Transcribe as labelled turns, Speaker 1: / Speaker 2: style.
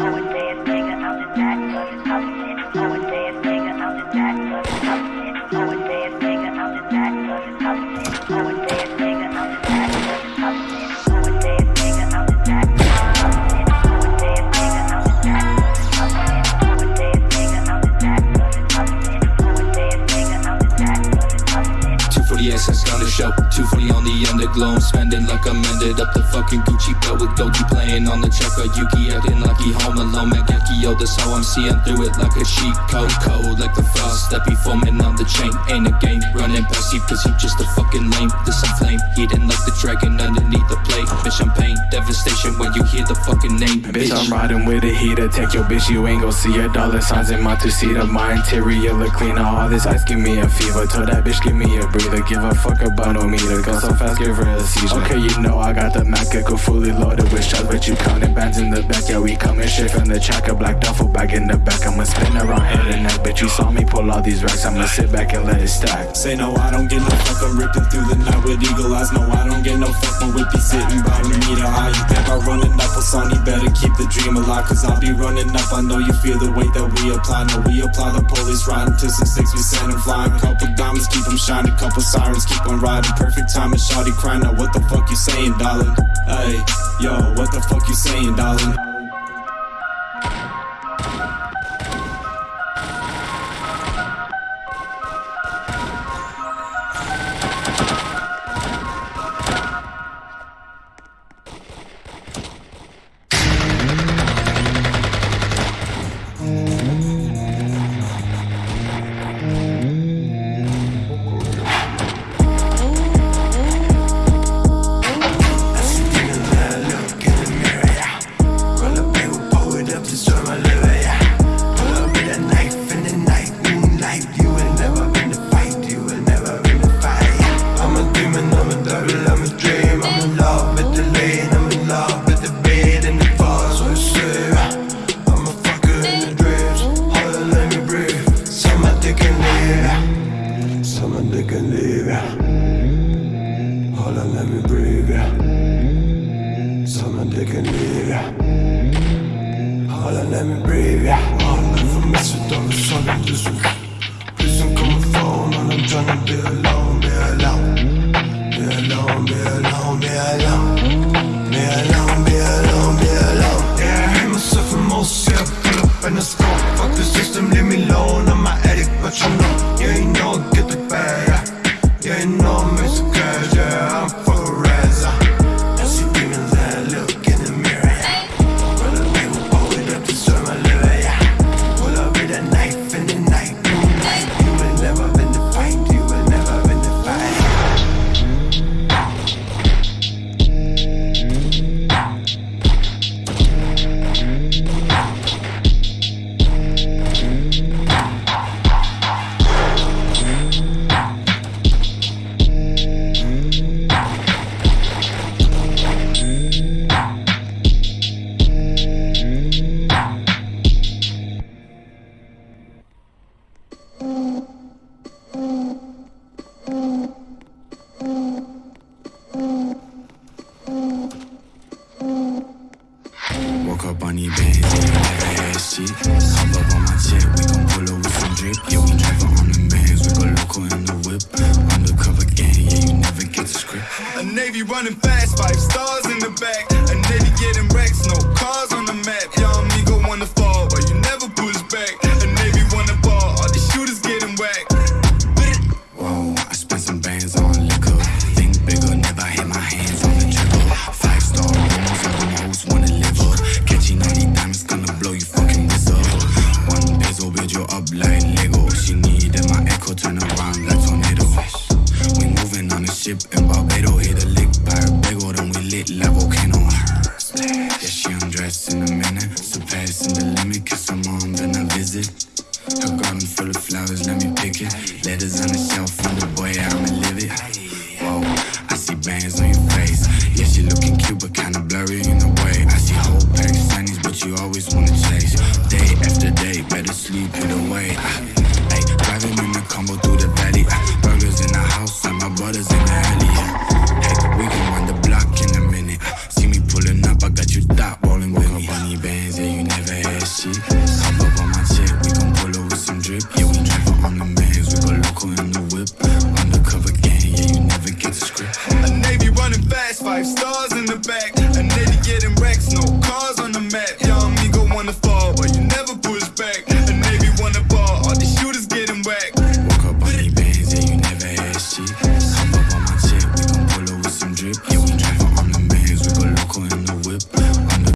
Speaker 1: 240 like I'm ended up the fucking Gucci belt with Goki playing on the checker. Yuki acting like he home alone, man. Yo, that's how I'm seeing through it like a cheat code. Cold like the frost that be foaming on the chain. Ain't a game running past you, cause you just a fucking lame. This some flame, eating like the dragon underneath the plate. Bitch, I'm pain, devastation when you hear the fucking name. Bitch, bitch I'm
Speaker 2: riding with a heater. Take your bitch, you ain't gon' see a dollar signs in my two-seater. My interior look clean All this ice give me a fever. Told that bitch, give me a breather. Give a fuck about no meter. Go so fast, give her a seizure. Okay, you know I got the Mac, go fully loaded with shots, but you counting bands in the back. Yeah, we coming straight from the tracker. Black duffel bag in the back. I'ma spin around head and neck. But you saw me pull all these racks. I'ma sit back and let it stack.
Speaker 3: Say no, I don't get no fuck. I'm ripping through the night with eagle eyes. No, I don't get no fuck. My whip be sitting by me. Meter high. You think I run enough? Well, Sonny better keep the dream alive. Cause I'll be running up. I know you feel the weight that we apply. No, we apply the police riding to some six. We send them flying. Couple diamonds keep them shining. Couple sirens keep on riding. Perfect time and shawty crying. Now what the fuck you saying, darling? Hey, yo, what the fuck you saying, darling?
Speaker 4: they can leave ya. Hold on, let me breathe ya. Someone they can leave ya. Hold on, let me breathe ya. I'll never mess with all the solid Listen, come and phone and I'm trying to be alive
Speaker 5: you always wanna chase. Day after day, better getting it away.